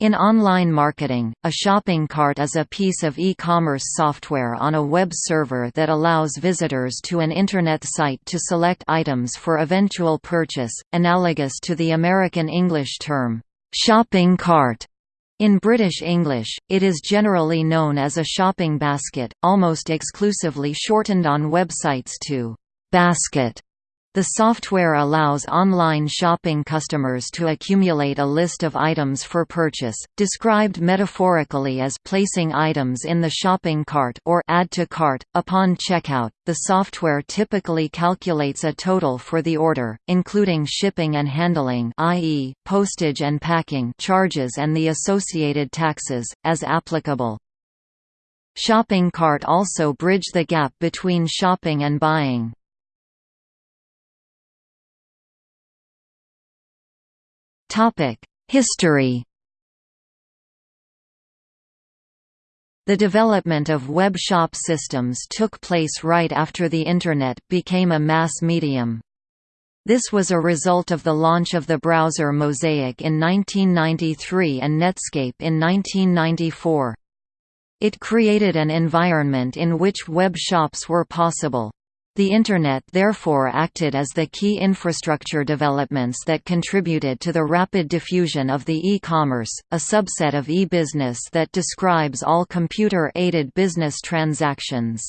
In online marketing, a shopping cart is a piece of e-commerce software on a web server that allows visitors to an Internet site to select items for eventual purchase, analogous to the American English term, "'shopping cart'". In British English, it is generally known as a shopping basket, almost exclusively shortened on websites to "'basket'". The software allows online shopping customers to accumulate a list of items for purchase, described metaphorically as placing items in the shopping cart or add to cart. Upon checkout, the software typically calculates a total for the order, including shipping and handling i.e., postage and packing charges and the associated taxes, as applicable. Shopping cart also bridge the gap between shopping and buying. History The development of web shop systems took place right after the Internet became a mass medium. This was a result of the launch of the browser Mosaic in 1993 and Netscape in 1994. It created an environment in which web shops were possible. The Internet therefore acted as the key infrastructure developments that contributed to the rapid diffusion of the e-commerce, a subset of e-business that describes all computer-aided business transactions.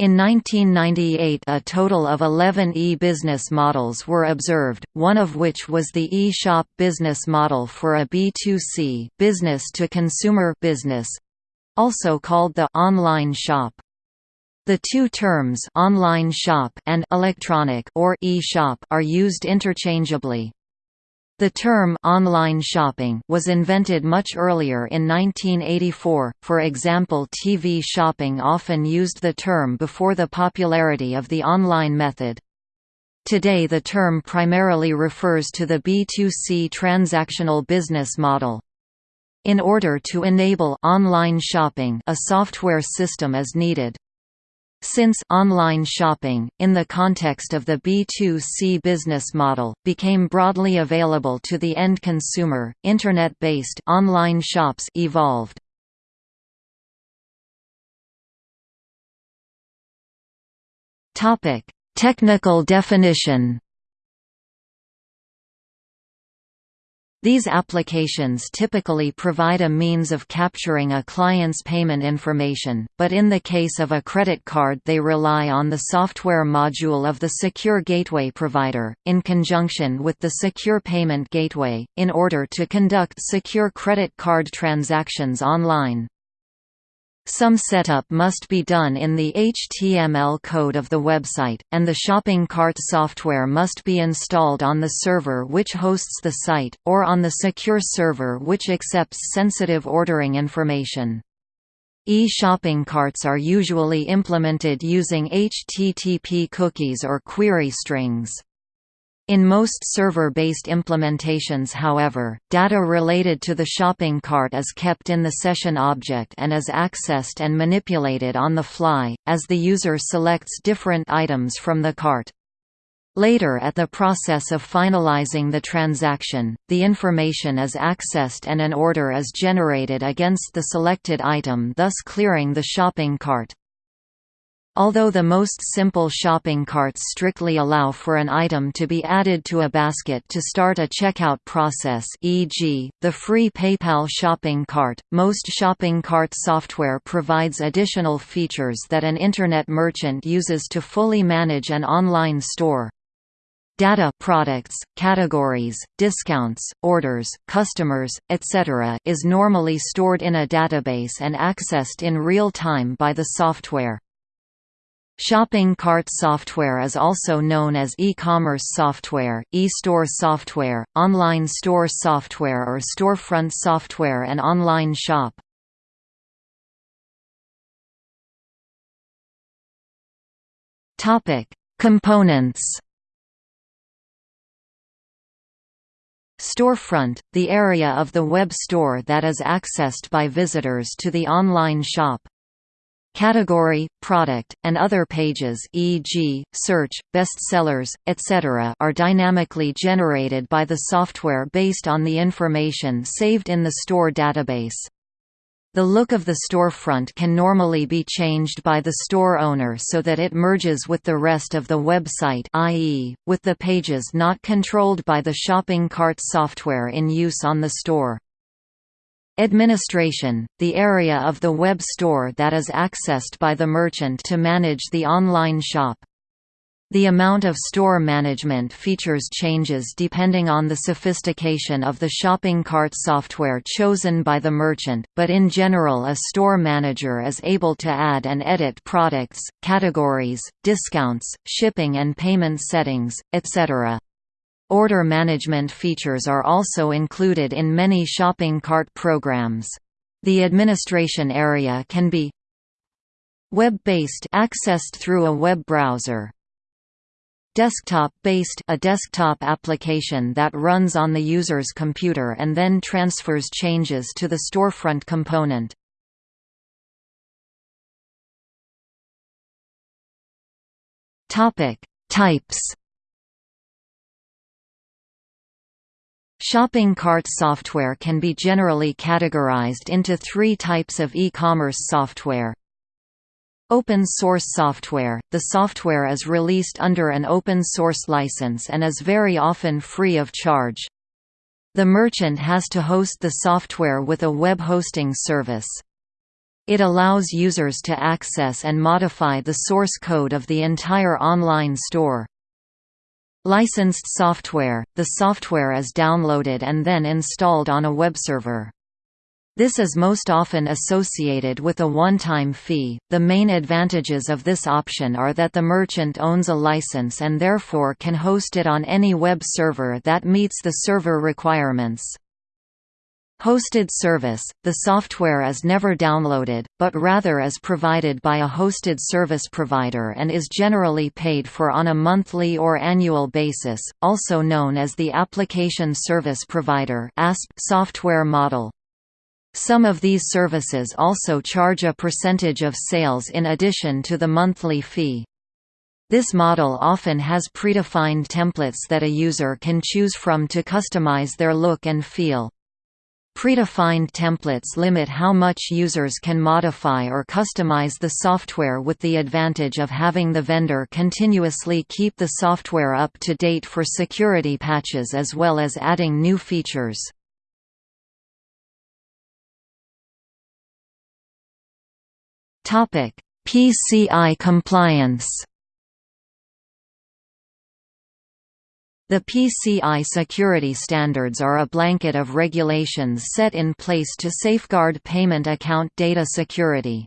In 1998 a total of 11 e-business models were observed, one of which was the e-shop business model for a B2C business-to-consumer business, also called the online shop. The two terms online shop and electronic or e-shop are used interchangeably. The term online shopping was invented much earlier in 1984. For example, TV shopping often used the term before the popularity of the online method. Today the term primarily refers to the B2C transactional business model. In order to enable online shopping, a software system is needed. Since online shopping, in the context of the B2C business model, became broadly available to the end consumer, Internet-based online shops evolved. Topic: Technical definition These applications typically provide a means of capturing a client's payment information, but in the case of a credit card they rely on the software module of the Secure Gateway provider, in conjunction with the Secure Payment Gateway, in order to conduct secure credit card transactions online. Some setup must be done in the HTML code of the website, and the shopping cart software must be installed on the server which hosts the site, or on the secure server which accepts sensitive ordering information. E-shopping carts are usually implemented using HTTP cookies or query strings. In most server-based implementations however, data related to the shopping cart is kept in the session object and is accessed and manipulated on the fly, as the user selects different items from the cart. Later at the process of finalizing the transaction, the information is accessed and an order is generated against the selected item thus clearing the shopping cart. Although the most simple shopping carts strictly allow for an item to be added to a basket to start a checkout process e.g., the free PayPal shopping cart, most shopping cart software provides additional features that an Internet merchant uses to fully manage an online store. Data products, categories, discounts, orders, customers, etc. is normally stored in a database and accessed in real time by the software. Shopping cart software is also known as e-commerce software, e-store software, online store software or storefront software and online shop. Components Storefront, the area of the web store that is accessed by visitors to the online shop. Category, product, and other pages e.g., search, bestsellers, etc. are dynamically generated by the software based on the information saved in the store database. The look of the storefront can normally be changed by the store owner so that it merges with the rest of the website i.e., with the pages not controlled by the shopping cart software in use on the store. Administration – the area of the web store that is accessed by the merchant to manage the online shop. The amount of store management features changes depending on the sophistication of the shopping cart software chosen by the merchant, but in general a store manager is able to add and edit products, categories, discounts, shipping and payment settings, etc. Order management features are also included in many shopping cart programs. The administration area can be web-based accessed through a web browser. Desktop-based a desktop application that runs on the user's computer and then transfers changes to the storefront component. Topic: Types Shopping cart software can be generally categorized into three types of e-commerce software. Open source software – The software is released under an open source license and is very often free of charge. The merchant has to host the software with a web hosting service. It allows users to access and modify the source code of the entire online store. Licensed software – The software is downloaded and then installed on a web server. This is most often associated with a one-time fee. The main advantages of this option are that the merchant owns a license and therefore can host it on any web server that meets the server requirements. Hosted service – The software is never downloaded, but rather is provided by a hosted service provider and is generally paid for on a monthly or annual basis, also known as the Application Service Provider software model. Some of these services also charge a percentage of sales in addition to the monthly fee. This model often has predefined templates that a user can choose from to customize their look and feel. Predefined templates limit how much users can modify or customize the software with the advantage of having the vendor continuously keep the software up to date for security patches as well as adding new features. PCI compliance The PCI security standards are a blanket of regulations set in place to safeguard payment account data security.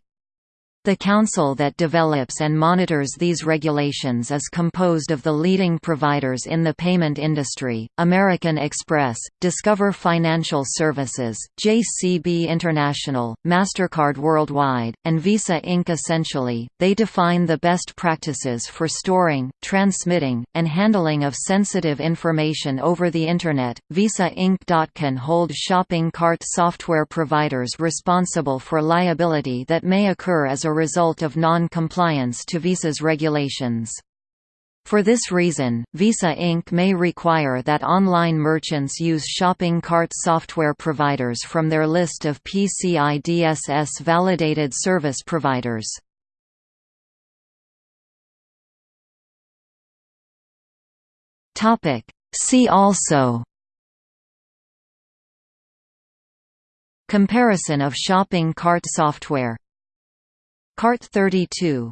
The council that develops and monitors these regulations is composed of the leading providers in the payment industry, American Express, Discover Financial Services, JCB International, MasterCard Worldwide, and Visa Inc. Essentially, they define the best practices for storing, transmitting, and handling of sensitive information over the Internet. Visa Inc. can hold shopping cart software providers responsible for liability that may occur as a result of non-compliance to Visa's regulations. For this reason, Visa Inc. may require that online merchants use shopping cart software providers from their list of PCI DSS validated service providers. See also Comparison of shopping cart software Cart 32